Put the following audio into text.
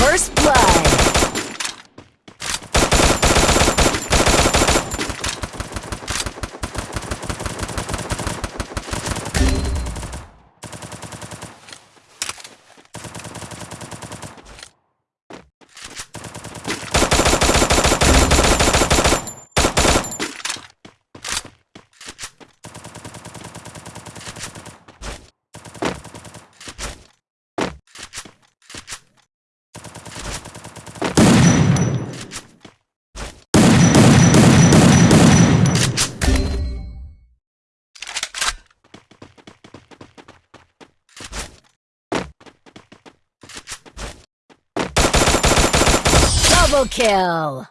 First blood. Double kill!